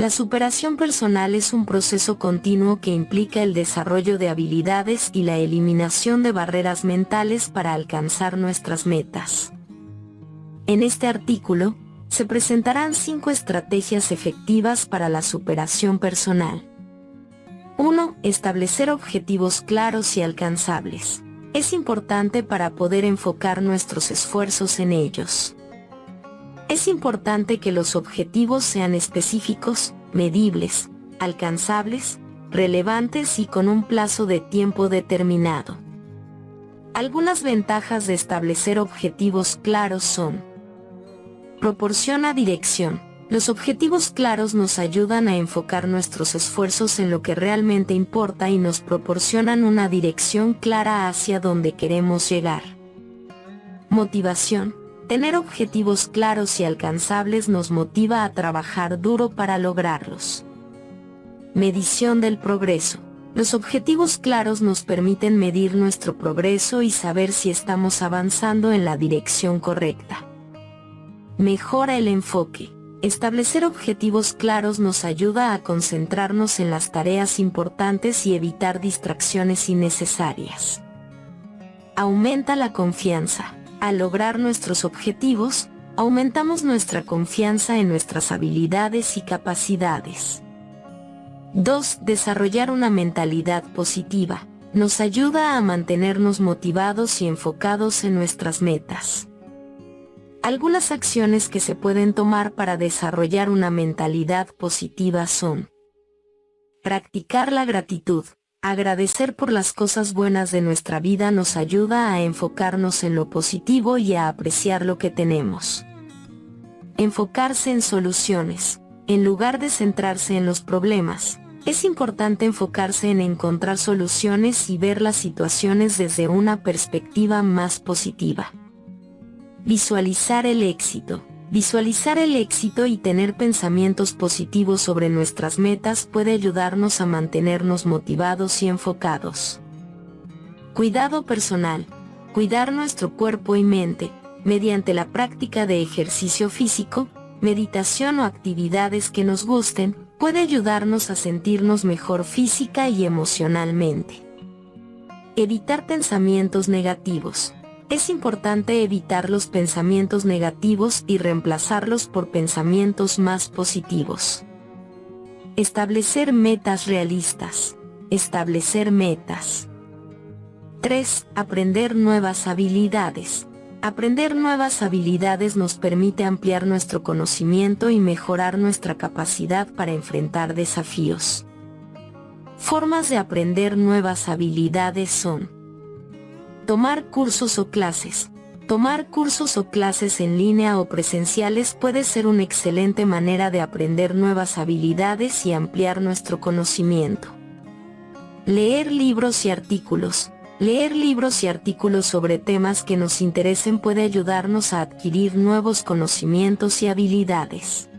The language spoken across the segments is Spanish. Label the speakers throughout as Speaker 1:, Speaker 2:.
Speaker 1: La superación personal es un proceso continuo que implica el desarrollo de habilidades y la eliminación de barreras mentales para alcanzar nuestras metas. En este artículo, se presentarán cinco estrategias efectivas para la superación personal. 1. Establecer objetivos claros y alcanzables. Es importante para poder enfocar nuestros esfuerzos en ellos. Es importante que los objetivos sean específicos, medibles, alcanzables, relevantes y con un plazo de tiempo determinado. Algunas ventajas de establecer objetivos claros son Proporciona dirección. Los objetivos claros nos ayudan a enfocar nuestros esfuerzos en lo que realmente importa y nos proporcionan una dirección clara hacia donde queremos llegar. Motivación. Tener objetivos claros y alcanzables nos motiva a trabajar duro para lograrlos. Medición del progreso. Los objetivos claros nos permiten medir nuestro progreso y saber si estamos avanzando en la dirección correcta. Mejora el enfoque. Establecer objetivos claros nos ayuda a concentrarnos en las tareas importantes y evitar distracciones innecesarias. Aumenta la confianza. Al lograr nuestros objetivos, aumentamos nuestra confianza en nuestras habilidades y capacidades. 2. Desarrollar una mentalidad positiva. Nos ayuda a mantenernos motivados y enfocados en nuestras metas. Algunas acciones que se pueden tomar para desarrollar una mentalidad positiva son Practicar la gratitud. Agradecer por las cosas buenas de nuestra vida nos ayuda a enfocarnos en lo positivo y a apreciar lo que tenemos. Enfocarse en soluciones. En lugar de centrarse en los problemas, es importante enfocarse en encontrar soluciones y ver las situaciones desde una perspectiva más positiva. Visualizar el éxito. Visualizar el éxito y tener pensamientos positivos sobre nuestras metas puede ayudarnos a mantenernos motivados y enfocados. Cuidado personal. Cuidar nuestro cuerpo y mente, mediante la práctica de ejercicio físico, meditación o actividades que nos gusten, puede ayudarnos a sentirnos mejor física y emocionalmente. Evitar pensamientos negativos es importante evitar los pensamientos negativos y reemplazarlos por pensamientos más positivos. Establecer metas realistas. Establecer metas. 3. Aprender nuevas habilidades. Aprender nuevas habilidades nos permite ampliar nuestro conocimiento y mejorar nuestra capacidad para enfrentar desafíos. Formas de aprender nuevas habilidades son Tomar cursos o clases. Tomar cursos o clases en línea o presenciales puede ser una excelente manera de aprender nuevas habilidades y ampliar nuestro conocimiento. Leer libros y artículos. Leer libros y artículos sobre temas que nos interesen puede ayudarnos a adquirir nuevos conocimientos y habilidades.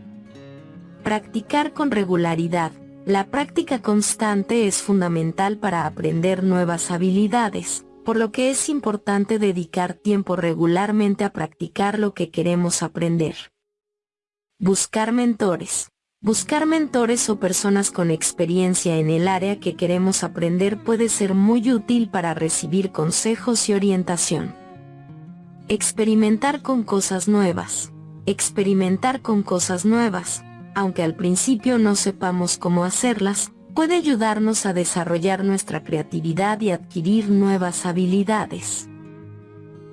Speaker 1: Practicar con regularidad. La práctica constante es fundamental para aprender nuevas habilidades por lo que es importante dedicar tiempo regularmente a practicar lo que queremos aprender. Buscar mentores. Buscar mentores o personas con experiencia en el área que queremos aprender puede ser muy útil para recibir consejos y orientación. Experimentar con cosas nuevas. Experimentar con cosas nuevas, aunque al principio no sepamos cómo hacerlas, puede ayudarnos a desarrollar nuestra creatividad y adquirir nuevas habilidades.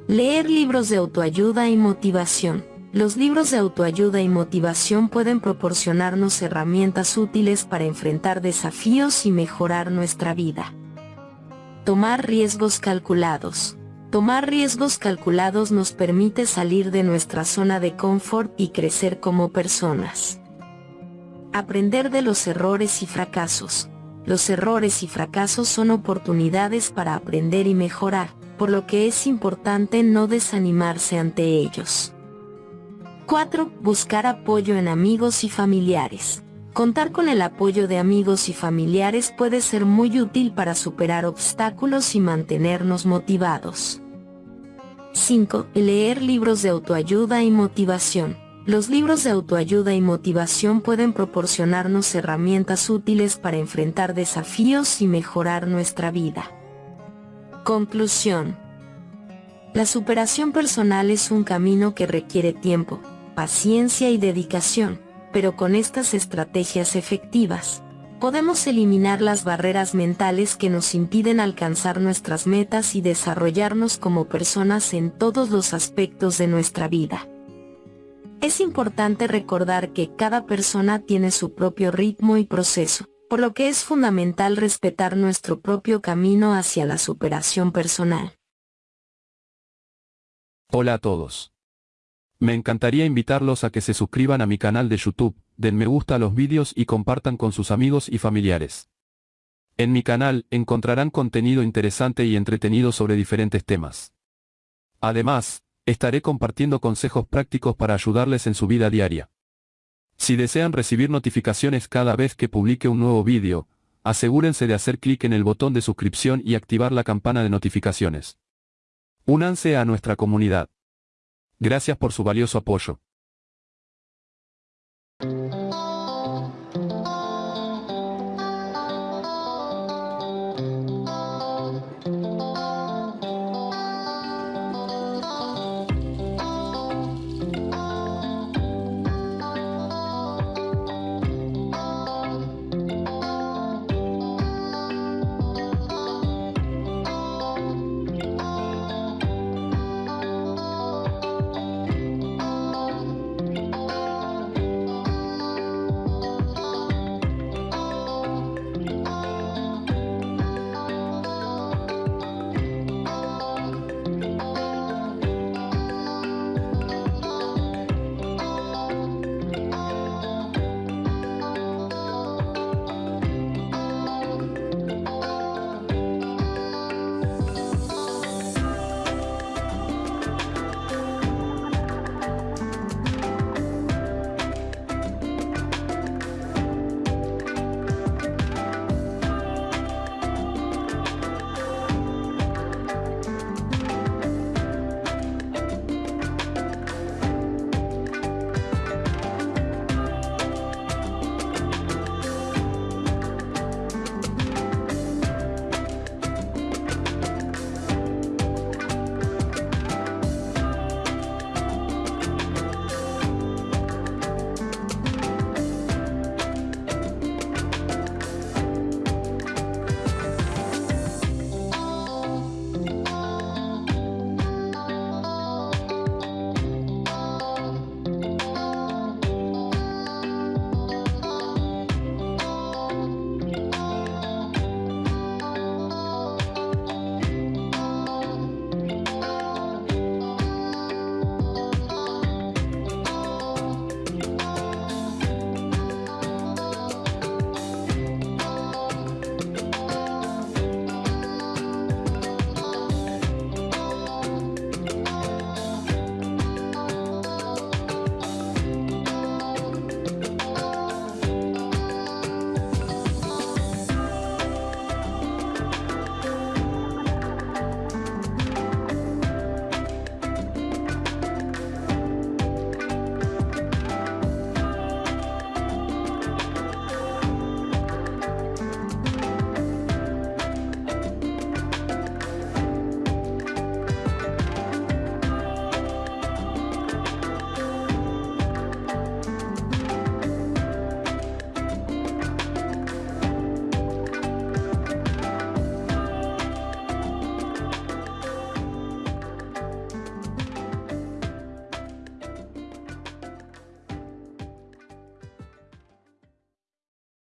Speaker 1: Leer libros de autoayuda y motivación. Los libros de autoayuda y motivación pueden proporcionarnos herramientas útiles para enfrentar desafíos y mejorar nuestra vida. Tomar riesgos calculados. Tomar riesgos calculados nos permite salir de nuestra zona de confort y crecer como personas. Aprender de los errores y fracasos. Los errores y fracasos son oportunidades para aprender y mejorar, por lo que es importante no desanimarse ante ellos. 4. Buscar apoyo en amigos y familiares. Contar con el apoyo de amigos y familiares puede ser muy útil para superar obstáculos y mantenernos motivados. 5. Leer libros de autoayuda y motivación Los libros de autoayuda y motivación pueden proporcionarnos herramientas útiles para enfrentar desafíos y mejorar nuestra vida. Conclusión. La superación personal es un camino que requiere tiempo, paciencia y dedicación, pero con estas estrategias efectivas, podemos eliminar las barreras mentales que nos impiden alcanzar nuestras metas y desarrollarnos como personas en todos los aspectos de nuestra vida. Es importante recordar que cada persona tiene su propio ritmo y proceso, por lo que es fundamental respetar nuestro propio camino hacia la superación personal.
Speaker 2: Hola a todos. Me encantaría invitarlos a que se suscriban a mi canal de YouTube, den me gusta a los vídeos y compartan con sus amigos y familiares. En mi canal encontrarán contenido interesante y entretenido sobre diferentes temas. Además, estaré compartiendo consejos prácticos para ayudarles en su vida diaria. Si desean recibir notificaciones cada vez que publique un nuevo vídeo, asegúrense de hacer clic en el botón de suscripción y activar la campana de notificaciones. Únanse a nuestra comunidad. Gracias por su valioso apoyo.